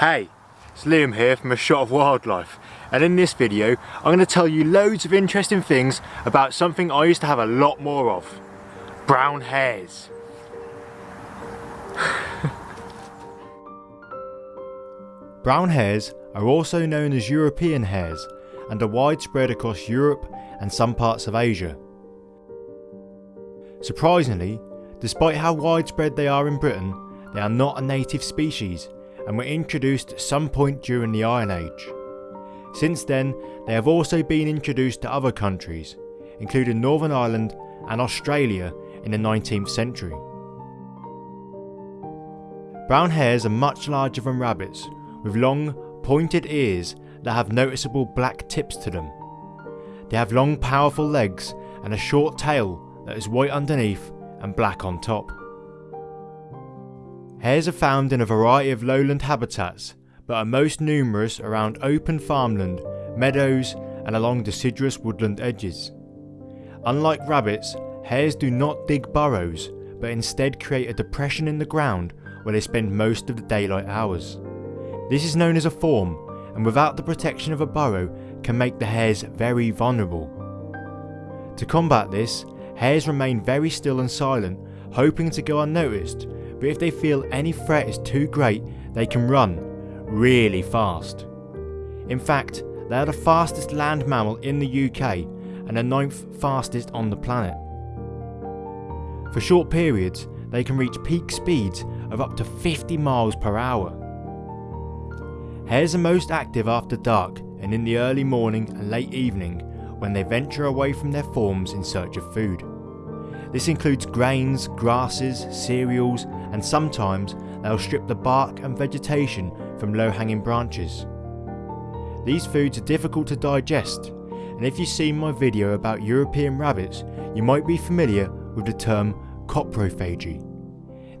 Hey, it's Liam here from A Shot of Wildlife and in this video I'm going to tell you loads of interesting things about something I used to have a lot more of. Brown hares. Brown hares are also known as European hares and are widespread across Europe and some parts of Asia. Surprisingly, despite how widespread they are in Britain, they are not a native species and were introduced at some point during the Iron Age. Since then, they have also been introduced to other countries, including Northern Ireland and Australia in the 19th century. Brown hares are much larger than rabbits, with long, pointed ears that have noticeable black tips to them. They have long powerful legs and a short tail that is white underneath and black on top. Hares are found in a variety of lowland habitats, but are most numerous around open farmland, meadows and along deciduous woodland edges. Unlike rabbits, hares do not dig burrows, but instead create a depression in the ground where they spend most of the daylight hours. This is known as a form, and without the protection of a burrow can make the hares very vulnerable. To combat this, hares remain very still and silent, hoping to go unnoticed but if they feel any threat is too great, they can run really fast. In fact, they are the fastest land mammal in the UK and the ninth fastest on the planet. For short periods, they can reach peak speeds of up to 50 miles per hour. Hares are most active after dark and in the early morning and late evening when they venture away from their forms in search of food. This includes grains, grasses, cereals, and sometimes they'll strip the bark and vegetation from low-hanging branches. These foods are difficult to digest, and if you've seen my video about European rabbits, you might be familiar with the term coprophagy.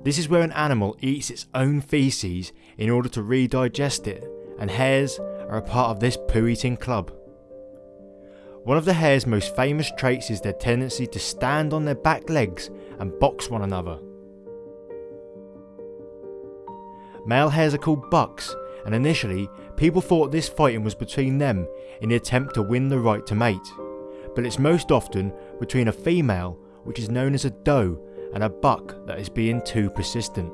This is where an animal eats its own feces in order to redigest it, and hares are a part of this poo-eating club. One of the hare's most famous traits is their tendency to stand on their back legs and box one another. Male hares are called bucks and initially people thought this fighting was between them in the attempt to win the right to mate, but it's most often between a female which is known as a doe and a buck that is being too persistent.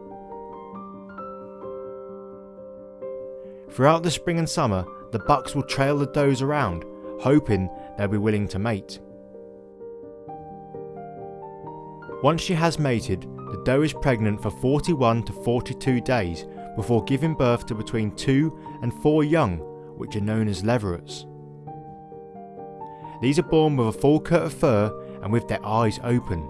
Throughout the spring and summer, the bucks will trail the does around hoping they'll be willing to mate. Once she has mated, the doe is pregnant for 41 to 42 days before giving birth to between 2 and 4 young, which are known as leverets. These are born with a full coat of fur and with their eyes open.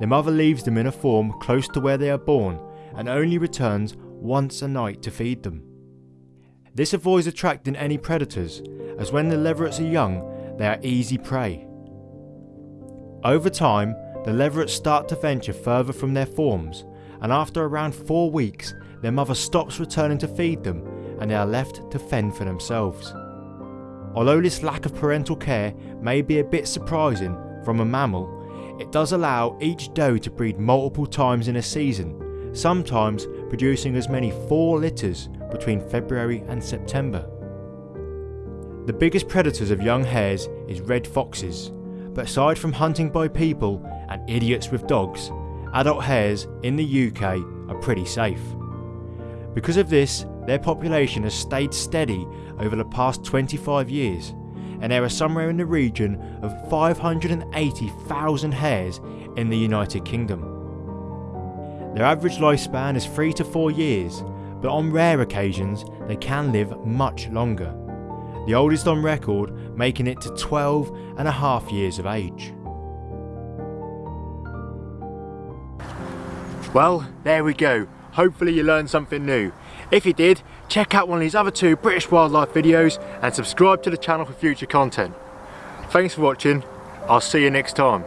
The mother leaves them in a form close to where they are born and only returns once a night to feed them. This avoids attracting any predators, as when the leverets are young, they are easy prey. Over time, the leverets start to venture further from their forms, and after around 4 weeks, their mother stops returning to feed them and they are left to fend for themselves. Although this lack of parental care may be a bit surprising from a mammal, it does allow each doe to breed multiple times in a season, sometimes producing as many 4 litters between February and September. The biggest predators of young hares is red foxes, but aside from hunting by people and idiots with dogs, adult hares in the UK are pretty safe. Because of this, their population has stayed steady over the past 25 years, and there are somewhere in the region of 580,000 hares in the United Kingdom. Their average lifespan is 3 to 4 years, but on rare occasions they can live much longer, the oldest on record making it to 12 and a half years of age. Well, there we go. Hopefully you learned something new. If you did, check out one of these other two British wildlife videos and subscribe to the channel for future content. Thanks for watching, I'll see you next time.